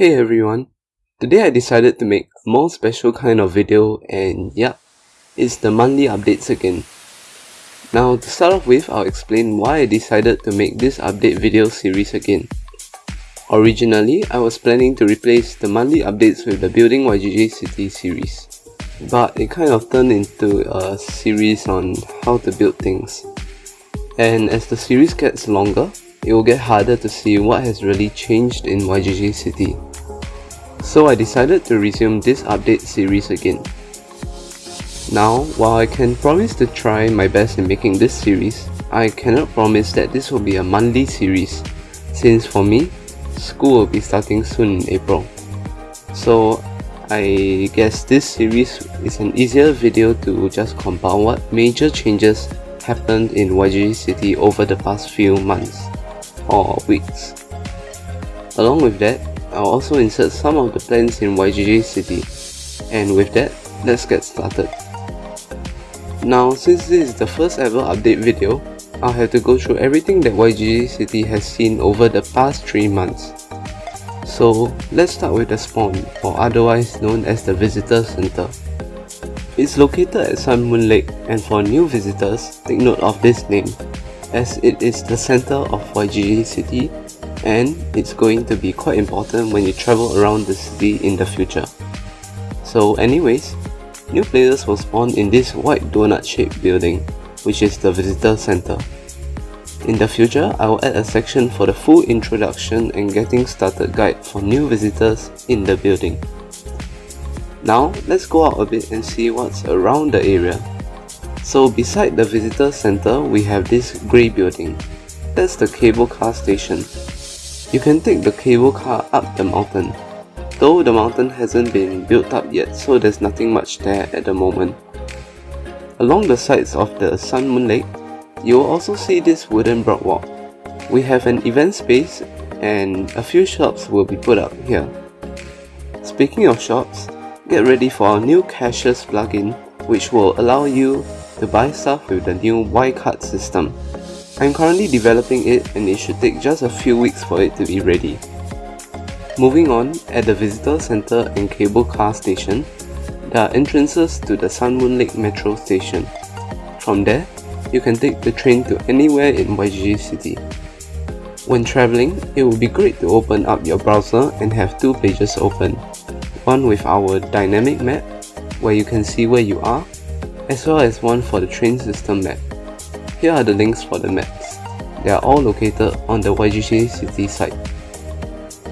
Hey everyone, today I decided to make a more special kind of video and yeah, it's the monthly updates again. Now to start off with, I'll explain why I decided to make this update video series again. Originally, I was planning to replace the monthly updates with the Building YGG City series, but it kind of turned into a series on how to build things. And as the series gets longer, it will get harder to see what has really changed in YGG City. So I decided to resume this update series again. Now, while I can promise to try my best in making this series, I cannot promise that this will be a monthly series, since for me, school will be starting soon in April. So I guess this series is an easier video to just compile what major changes happened in YGG City over the past few months or weeks. Along with that, I'll also insert some of the plans in YGG City. And with that, let's get started. Now, since this is the first ever update video, I'll have to go through everything that YGG City has seen over the past 3 months. So, let's start with the spawn, or otherwise known as the Visitor Center. It's located at Sun Moon Lake and for new visitors, take note of this name as it is the center of YGG City and it's going to be quite important when you travel around the city in the future. So anyways, new players will spawn in this white donut shaped building, which is the visitor center. In the future, I will add a section for the full introduction and getting started guide for new visitors in the building. Now, let's go out a bit and see what's around the area. So beside the visitor center, we have this grey building. That's the cable car station. You can take the cable car up the mountain. Though the mountain hasn't been built up yet, so there's nothing much there at the moment. Along the sides of the Sun Moon Lake, you will also see this wooden boardwalk. We have an event space and a few shops will be put up here. Speaking of shops, get ready for our new cashless plugin which will allow you to buy stuff with the new Y-Card system. I'm currently developing it and it should take just a few weeks for it to be ready. Moving on, at the Visitor Center and Cable Car Station, there are entrances to the Sun Moon Lake Metro Station. From there, you can take the train to anywhere in YGG City. When traveling, it would be great to open up your browser and have two pages open. One with our dynamic map, where you can see where you are, as well as one for the train system map. Here are the links for the maps. They are all located on the YGG City site.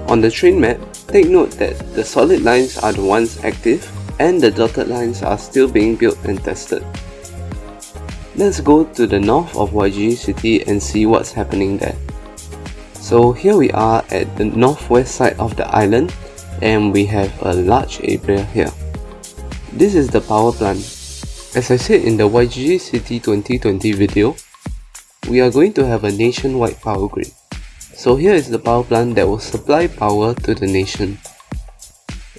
On the train map, take note that the solid lines are the ones active and the dotted lines are still being built and tested. Let's go to the north of YGG City and see what's happening there. So here we are at the northwest side of the island and we have a large area here. This is the power plant as I said in the YGG City 2020 video, we are going to have a nationwide power grid. So here is the power plant that will supply power to the nation.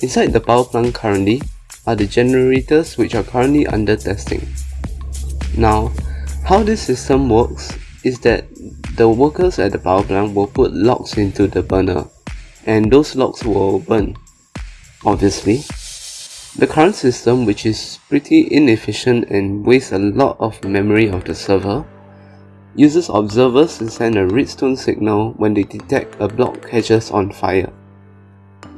Inside the power plant currently are the generators which are currently under testing. Now, how this system works is that the workers at the power plant will put logs into the burner and those logs will burn, obviously, the current system, which is pretty inefficient and wastes a lot of memory of the server, uses observers to send a redstone signal when they detect a block catches on fire.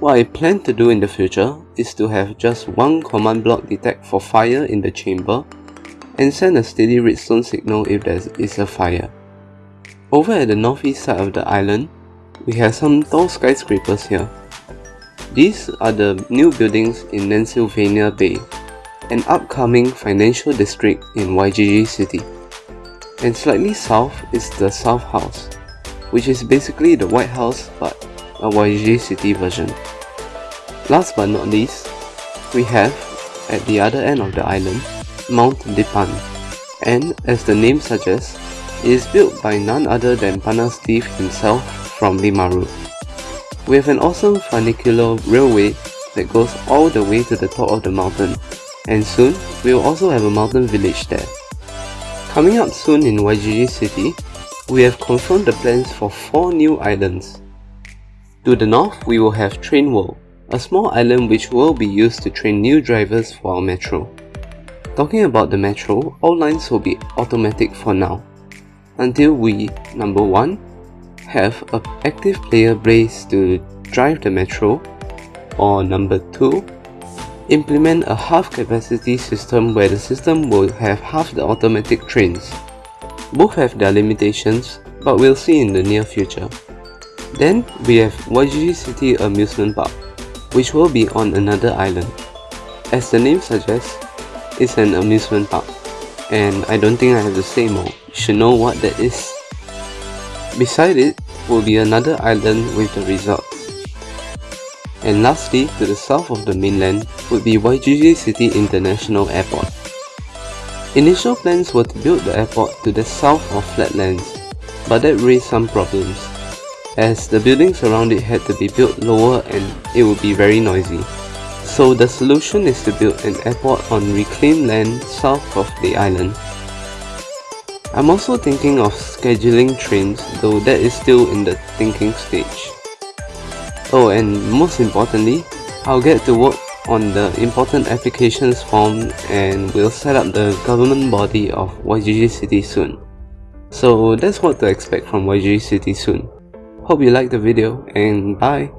What I plan to do in the future is to have just one command block detect for fire in the chamber and send a steady redstone signal if there is a fire. Over at the northeast side of the island, we have some tall skyscrapers here. These are the new buildings in Pennsylvania Bay, an upcoming financial district in YGG City. And slightly south is the South House, which is basically the White House but a YGG City version. Last but not least, we have, at the other end of the island, Mount Dipan. And as the name suggests, it is built by none other than Pana Steve himself from Limaru. We have an awesome funicular railway that goes all the way to the top of the mountain, and soon we will also have a mountain village there. Coming up soon in YGG City, we have confirmed the plans for 4 new islands. To the north, we will have Train World, a small island which will be used to train new drivers for our metro. Talking about the metro, all lines will be automatic for now, until we, number 1, have an active player base to drive the metro, or number 2, implement a half capacity system where the system will have half the automatic trains. Both have their limitations, but we'll see in the near future. Then we have YGG City Amusement Park, which will be on another island. As the name suggests, it's an amusement park, and I don't think I have to say more, you should know what that is. Beside it will be another island with the resort. And lastly, to the south of the mainland would be YGG City International Airport. Initial plans were to build the airport to the south of Flatlands, but that raised some problems, as the buildings around it had to be built lower and it would be very noisy. So the solution is to build an airport on reclaimed land south of the island. I'm also thinking of scheduling trains, though that is still in the thinking stage. Oh and most importantly, I'll get to work on the important applications form and we'll set up the government body of YGG City soon. So that's what to expect from YGG City soon. Hope you liked the video and bye!